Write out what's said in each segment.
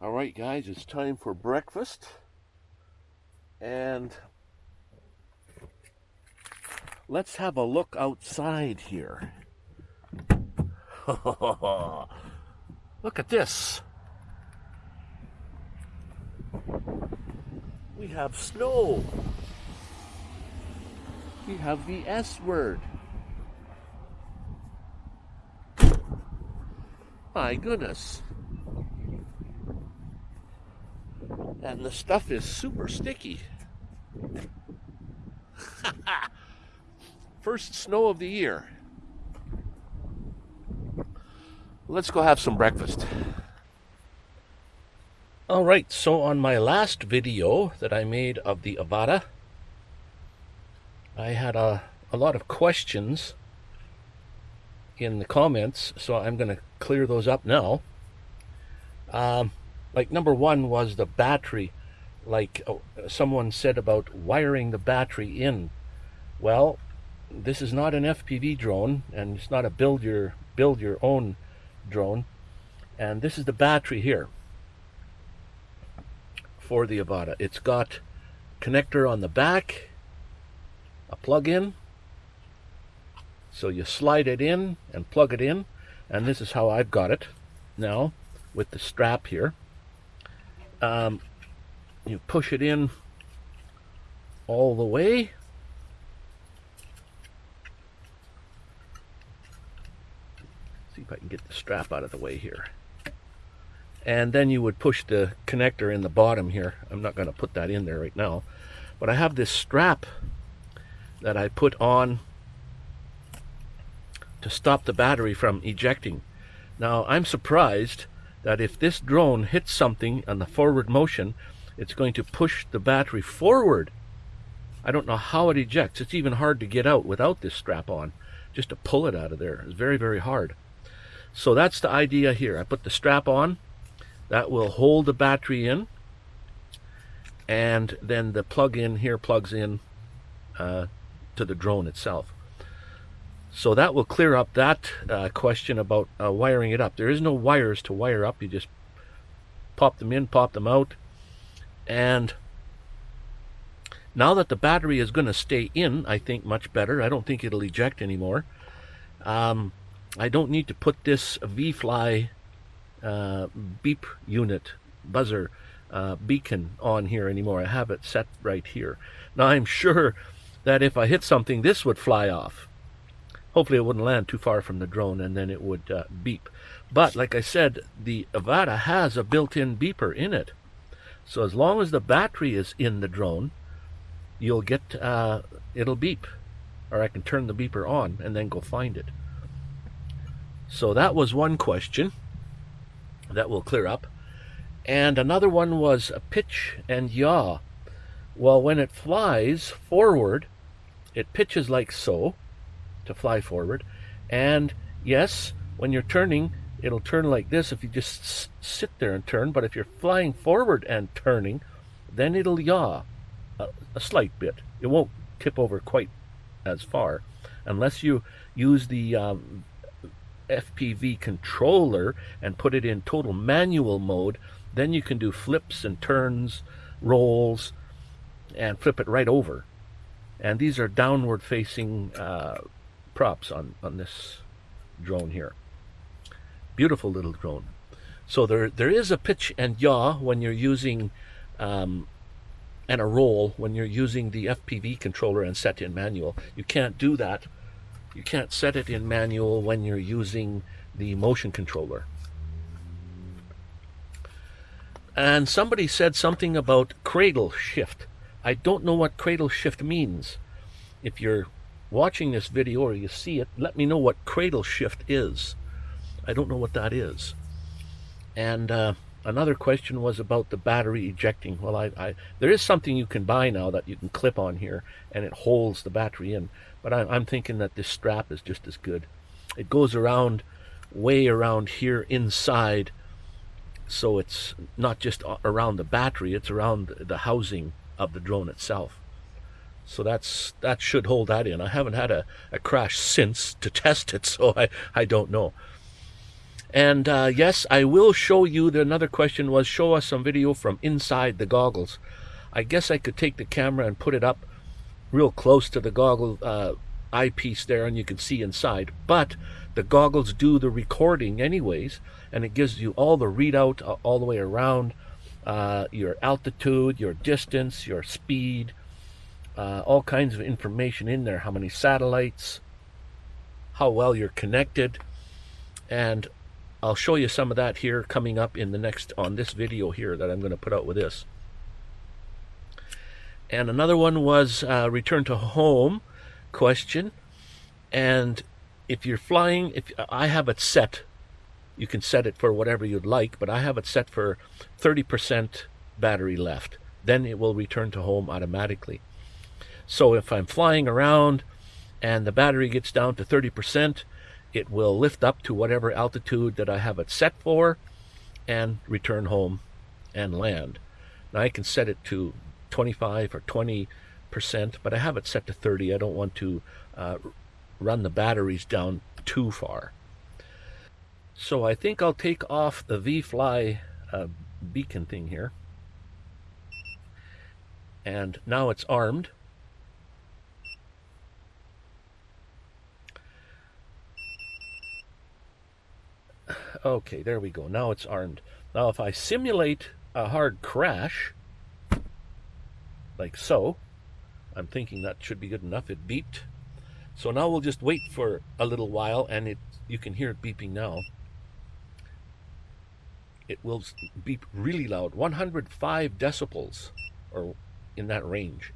All right, guys, it's time for breakfast. And let's have a look outside here. look at this. We have snow. We have the S word. My goodness. And the stuff is super sticky. First snow of the year. Let's go have some breakfast. All right, so on my last video that I made of the Avata, I had a, a lot of questions in the comments, so I'm going to clear those up now. Um, like number one was the battery. Like uh, someone said about wiring the battery in. Well this is not an FPV drone and it's not a build your build your own drone. And this is the battery here for the Avata it's got connector on the back a plug-in. So you slide it in and plug it in and this is how I've got it now with the strap here um, you push it in all the way. See if I can get the strap out of the way here. And then you would push the connector in the bottom here. I'm not going to put that in there right now but I have this strap that I put on to stop the battery from ejecting. Now I'm surprised that if this drone hits something on the forward motion, it's going to push the battery forward. I don't know how it ejects. It's even hard to get out without this strap on. Just to pull it out of there is very, very hard. So that's the idea here. I put the strap on. That will hold the battery in. And then the plug-in here plugs in uh, to the drone itself. So that will clear up that uh, question about uh, wiring it up. There is no wires to wire up. You just pop them in, pop them out. And now that the battery is going to stay in, I think much better. I don't think it'll eject anymore. Um, I don't need to put this V-Fly uh, beep unit, buzzer, uh, beacon on here anymore. I have it set right here. Now I'm sure that if I hit something, this would fly off hopefully it wouldn't land too far from the drone and then it would uh, beep. But like I said, the Avata has a built-in beeper in it. So as long as the battery is in the drone, you'll get, uh, it'll beep. Or I can turn the beeper on and then go find it. So that was one question that will clear up. And another one was a pitch and yaw. Well, when it flies forward, it pitches like so to fly forward. And yes, when you're turning, it'll turn like this if you just sit there and turn. But if you're flying forward and turning, then it'll yaw a, a slight bit. It won't tip over quite as far unless you use the um, FPV controller and put it in total manual mode. Then you can do flips and turns, rolls, and flip it right over. And these are downward facing uh, props on, on this drone here. Beautiful little drone. So there, there is a pitch and yaw when you're using, um, and a roll when you're using the FPV controller and set in manual. You can't do that. You can't set it in manual when you're using the motion controller. And somebody said something about cradle shift. I don't know what cradle shift means. If you're watching this video or you see it, let me know what cradle shift is. I don't know what that is. And uh, another question was about the battery ejecting. Well, I, I, there is something you can buy now that you can clip on here and it holds the battery in. But I, I'm thinking that this strap is just as good. It goes around, way around here inside, so it's not just around the battery, it's around the housing of the drone itself. So that's that should hold that in. I haven't had a, a crash since to test it, so I, I don't know. And uh, yes, I will show you. The another question was show us some video from inside the goggles. I guess I could take the camera and put it up real close to the goggle uh, eyepiece there, and you can see inside. But the goggles do the recording anyways, and it gives you all the readout uh, all the way around, uh, your altitude, your distance, your speed, uh, all kinds of information in there. How many satellites, how well you're connected, and I'll show you some of that here coming up in the next on this video here that I'm going to put out with this. And another one was uh, return to home question. And if you're flying, if I have it set, you can set it for whatever you'd like, but I have it set for 30% battery left. Then it will return to home automatically. So if I'm flying around and the battery gets down to 30%, it will lift up to whatever altitude that I have it set for and return home and land. Now I can set it to 25 or 20 percent, but I have it set to 30. I don't want to uh, run the batteries down too far. So I think I'll take off the V-Fly uh, beacon thing here. And now it's armed. Okay, there we go. Now it's armed. Now if I simulate a hard crash, like so, I'm thinking that should be good enough. It beeped. So now we'll just wait for a little while and it you can hear it beeping now. It will beep really loud, 105 decibels or in that range.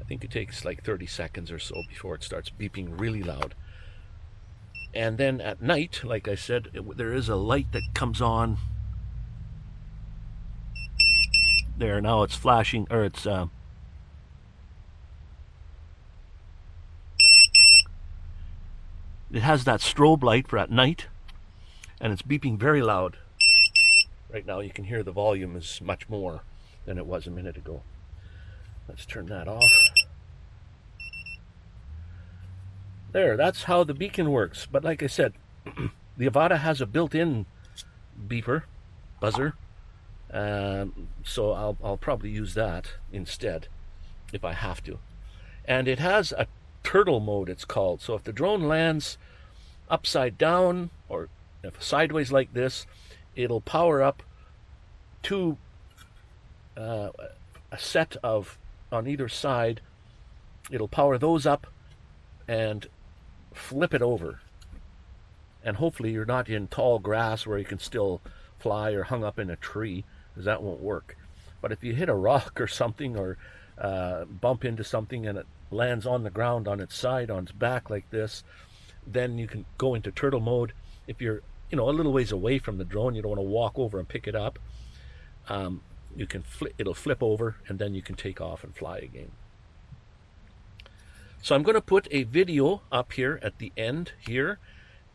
I think it takes like 30 seconds or so before it starts beeping really loud. And then at night, like I said, there is a light that comes on. There now it's flashing or it's uh, it has that strobe light for at night and it's beeping very loud. Right now you can hear the volume is much more than it was a minute ago. Let's turn that off there that's how the beacon works but like I said the Avata has a built-in beeper buzzer um, so I'll, I'll probably use that instead if I have to. And it has a turtle mode, it's called. So if the drone lands upside down or if sideways like this, it'll power up to uh, a set of on either side. It'll power those up and flip it over. And hopefully you're not in tall grass where you can still fly or hung up in a tree because that won't work. But if you hit a rock or something or uh, bump into something and it lands on the ground on its side, on its back like this, then you can go into turtle mode. If you're, you know, a little ways away from the drone, you don't want to walk over and pick it up. Um, you can flip, it'll flip over and then you can take off and fly again. So I'm going to put a video up here at the end here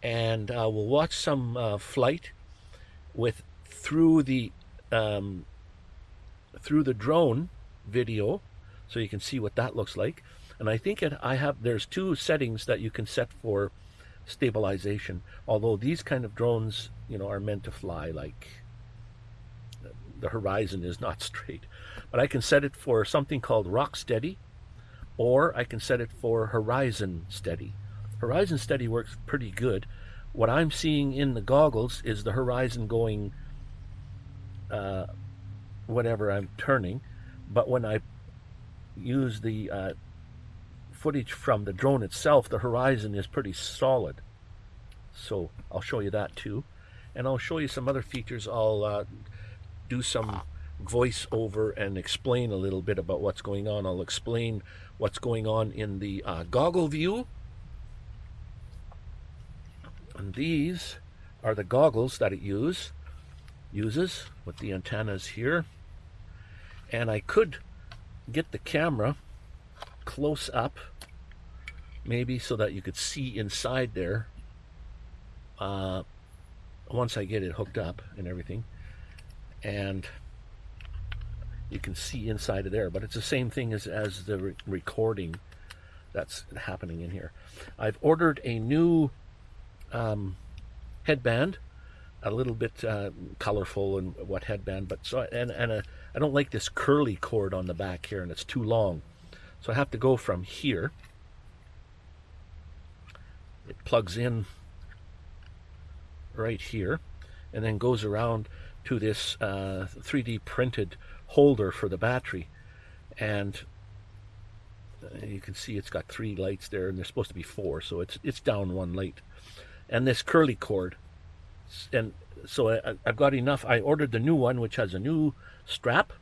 and uh, we'll watch some uh, flight with through the um, through the drone video so you can see what that looks like. And I think it, I have there's two settings that you can set for stabilization although these kind of drones you know are meant to fly like the horizon is not straight. But I can set it for something called rock steady or I can set it for horizon steady horizon steady works pretty good what I'm seeing in the goggles is the horizon going uh, whatever I'm turning. But when I use the uh, footage from the drone itself, the horizon is pretty solid. So I'll show you that too. And I'll show you some other features. I'll uh, do some voiceover and explain a little bit about what's going on. I'll explain what's going on in the uh, goggle view. And these are the goggles that it use uses with the antennas here. And I could get the camera close up, maybe so that you could see inside there uh, once I get it hooked up and everything. And you can see inside of there, but it's the same thing as, as the re recording that's happening in here. I've ordered a new um, headband, a little bit uh, colorful and what headband, but so and and a, I don't like this curly cord on the back here, and it's too long, so I have to go from here. It plugs in right here, and then goes around to this uh, 3D printed holder for the battery, and uh, you can see it's got three lights there, and there's supposed to be four, so it's it's down one light, and this curly cord and so I, have got enough. I ordered the new one, which has a new strap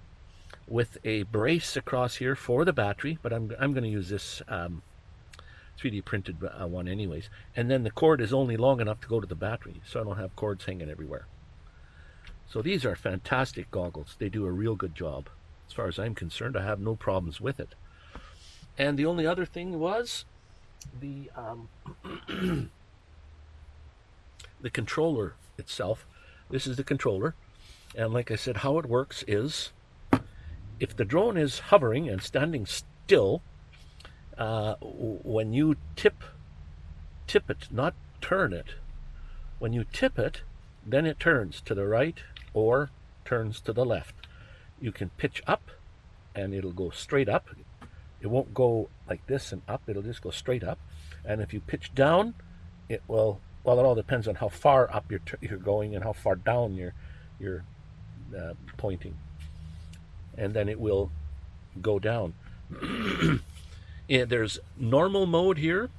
with a brace across here for the battery, but I'm, I'm going to use this um, 3D printed uh, one anyways. And then the cord is only long enough to go to the battery, so I don't have cords hanging everywhere. So these are fantastic goggles. They do a real good job. As far as I'm concerned, I have no problems with it. And the only other thing was the um, the controller itself. This is the controller. And like I said, how it works is if the drone is hovering and standing still, uh, when you tip, tip it, not turn it, when you tip it, then it turns to the right or turns to the left. You can pitch up and it'll go straight up. It won't go like this and up, it'll just go straight up. And if you pitch down, it will well, it all depends on how far up you're, you're going and how far down you're, you're uh, pointing. And then it will go down. and there's normal mode here,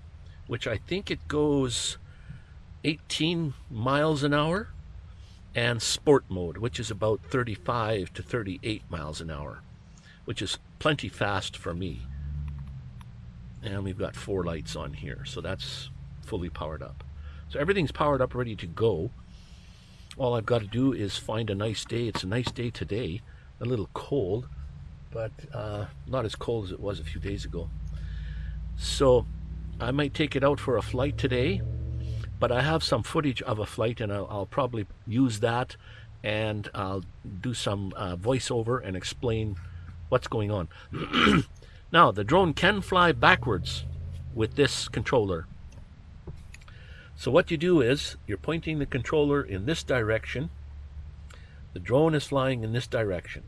which I think it goes 18 miles an hour, and sport mode, which is about 35 to 38 miles an hour, which is plenty fast for me. And we've got four lights on here, so that's fully powered up. So everything's powered up, ready to go. All I've got to do is find a nice day. It's a nice day today, a little cold, but uh, not as cold as it was a few days ago. So I might take it out for a flight today, but I have some footage of a flight and I'll, I'll probably use that and I'll do some uh, voiceover and explain what's going on. now, the drone can fly backwards with this controller. So what you do is you're pointing the controller in this direction. The drone is flying in this direction.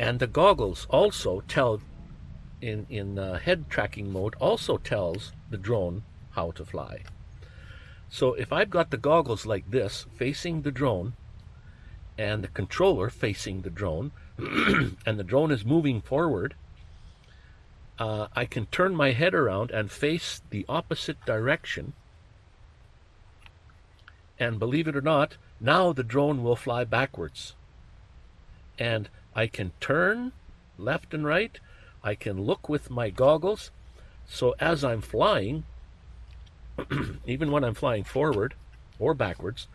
And the goggles also tell, in, in uh, head tracking mode, also tells the drone how to fly. So if I've got the goggles like this, facing the drone, and the controller facing the drone, and the drone is moving forward, uh, I can turn my head around and face the opposite direction and believe it or not, now the drone will fly backwards. And I can turn left and right. I can look with my goggles. So as I'm flying, even when I'm flying forward or backwards,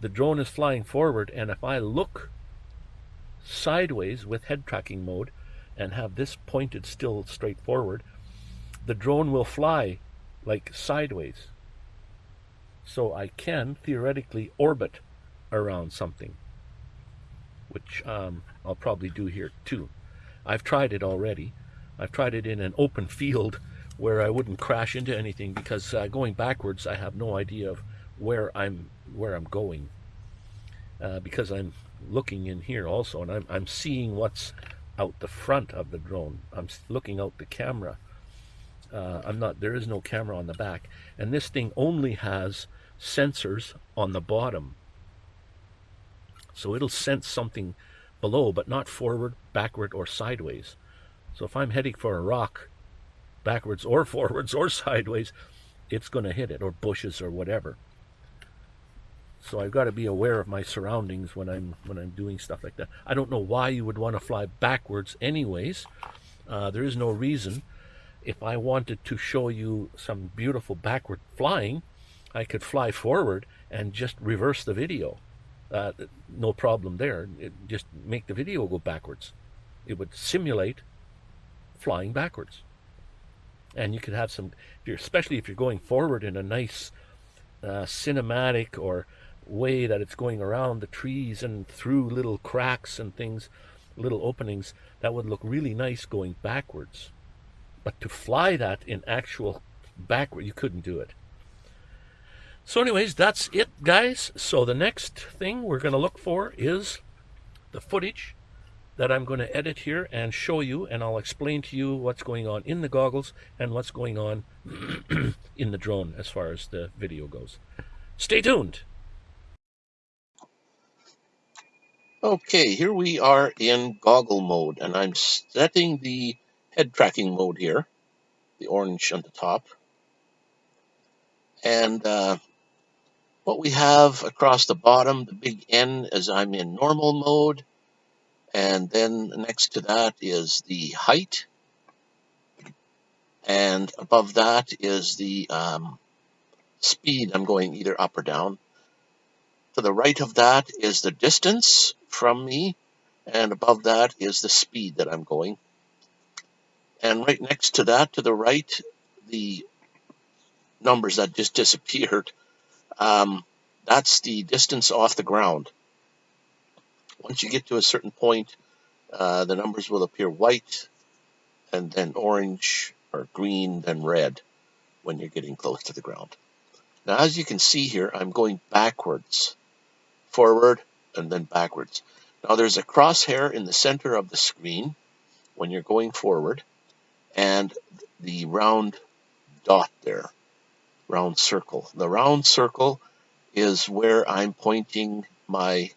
the drone is flying forward. And if I look sideways with head tracking mode and have this pointed still straight forward, the drone will fly like sideways so I can theoretically orbit around something, which um, I'll probably do here too. I've tried it already. I've tried it in an open field where I wouldn't crash into anything because uh, going backwards I have no idea of where I'm where I'm going uh, because I'm looking in here also and I'm, I'm seeing what's out the front of the drone. I'm looking out the camera uh, I'm not, there is no camera on the back. And this thing only has sensors on the bottom. So it'll sense something below, but not forward, backward, or sideways. So if I'm heading for a rock, backwards or forwards or sideways, it's going to hit it, or bushes or whatever. So I've got to be aware of my surroundings when I'm when I'm doing stuff like that. I don't know why you would want to fly backwards anyways. Uh, there is no reason if I wanted to show you some beautiful backward flying, I could fly forward and just reverse the video. Uh, no problem there. It, just make the video go backwards. It would simulate flying backwards. And you could have some, especially if you're going forward in a nice uh, cinematic or way that it's going around the trees and through little cracks and things, little openings, that would look really nice going backwards. But to fly that in actual backward, you couldn't do it. So, anyways, that's it, guys. So, the next thing we're going to look for is the footage that I'm going to edit here and show you, and I'll explain to you what's going on in the goggles and what's going on in the drone as far as the video goes. Stay tuned. Okay, here we are in goggle mode, and I'm setting the head tracking mode here, the orange on the top. And uh, what we have across the bottom, the big N, as I'm in normal mode. And then next to that is the height. And above that is the um, speed. I'm going either up or down. To the right of that is the distance from me, and above that is the speed that I'm going. And right next to that, to the right, the numbers that just disappeared, um, that's the distance off the ground. Once you get to a certain point, uh, the numbers will appear white, and then orange, or green, then red when you're getting close to the ground. Now, as you can see here, I'm going backwards forward, and then backwards. Now there's a crosshair in the center of the screen when you're going forward, and the round dot there, round circle. The round circle is where I'm pointing my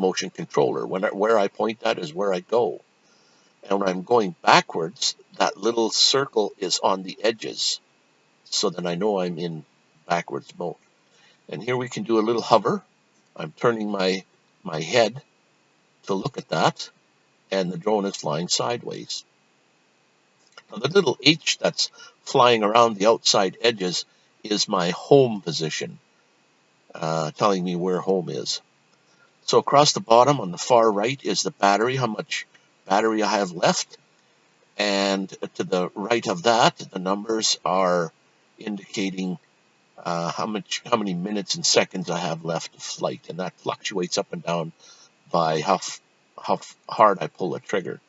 motion controller. When I, where I point that is where I go. And when I'm going backwards, that little circle is on the edges. So then I know I'm in backwards mode. And here we can do a little hover I'm turning my, my head to look at that, and the drone is flying sideways. Now, the little H that's flying around the outside edges is my home position, uh, telling me where home is. So across the bottom on the far right is the battery, how much battery I have left. And to the right of that, the numbers are indicating uh, how much, how many minutes and seconds I have left of flight, and that fluctuates up and down by how how hard I pull a trigger.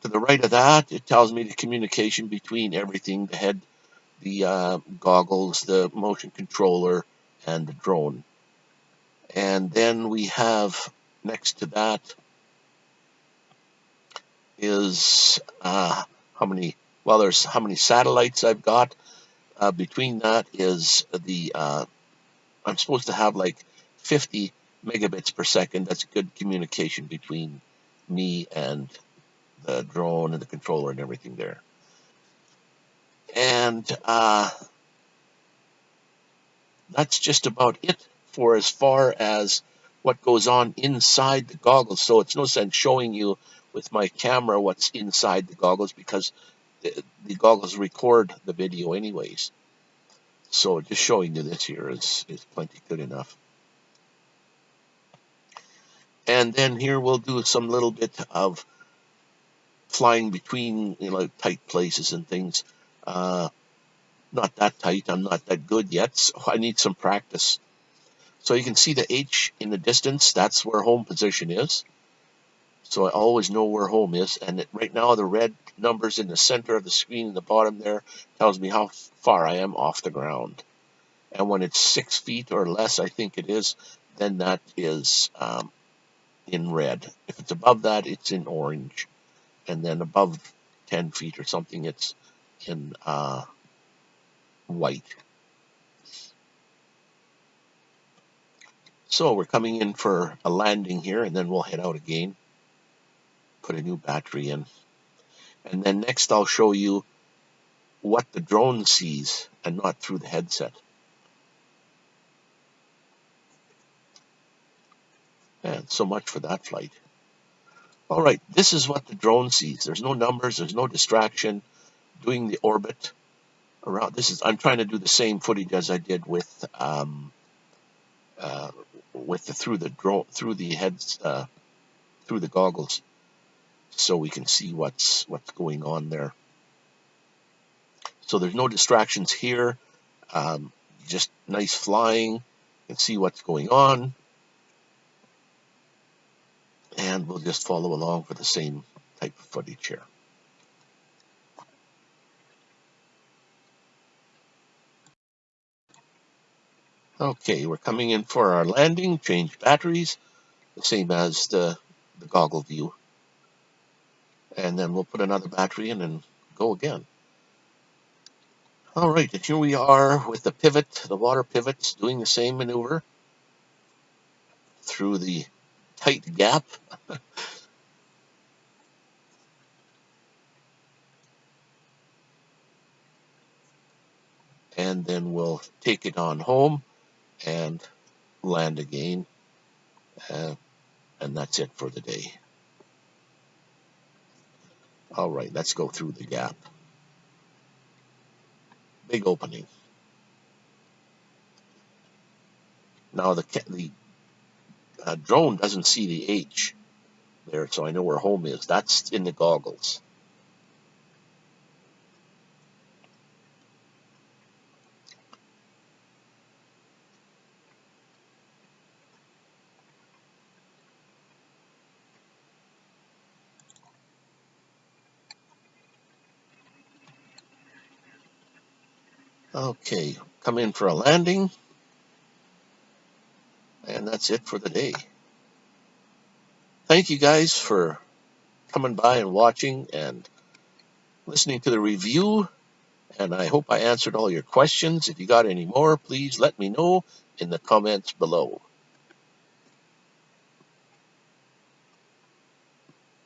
To the right of that, it tells me the communication between everything: the head, the uh, goggles, the motion controller, and the drone. And then we have next to that is uh, how many well there's how many satellites I've got uh, between that is the, uh, I'm supposed to have like 50 megabits per second. That's good communication between me and the drone and the controller and everything there. And uh, that's just about it for as far as what goes on inside the goggles. So it's no sense showing you with my camera what's inside the goggles because the, the goggles record the video anyways. So just showing you this here is, is plenty good enough. And then here we'll do some little bit of flying between you know tight places and things. Uh, not that tight, I'm not that good yet, so I need some practice. So you can see the H in the distance, that's where home position is. So I always know where home is. And it, right now the red numbers in the center of the screen in the bottom there tells me how far I am off the ground. And when it's six feet or less, I think it is, then that is um, in red. If it's above that, it's in orange. And then above 10 feet or something, it's in uh, white. So we're coming in for a landing here, and then we'll head out again put a new battery in. And then next I'll show you what the drone sees and not through the headset. And so much for that flight. All right, this is what the drone sees. There's no numbers, there's no distraction. Doing the orbit around. This is I'm trying to do the same footage as I did with um, uh, with the through the drone through the heads uh, through the goggles so we can see what's what's going on there. So there's no distractions here. Um, just nice flying. Can see what's going on. And we'll just follow along for the same type of footage here. Okay, we're coming in for our landing, change batteries, the same as the, the goggle view. And then we'll put another battery in and go again. All right, and here we are with the pivot, the water pivots, doing the same maneuver through the tight gap. and then we'll take it on home and land again. Uh, and that's it for the day. All right, let's go through the gap. Big opening. Now the the uh, drone doesn't see the H there, so I know where home is. That's in the goggles. Okay, come in for a landing. And that's it for the day. Thank you guys for coming by and watching and listening to the review. And I hope I answered all your questions. If you got any more, please let me know in the comments below.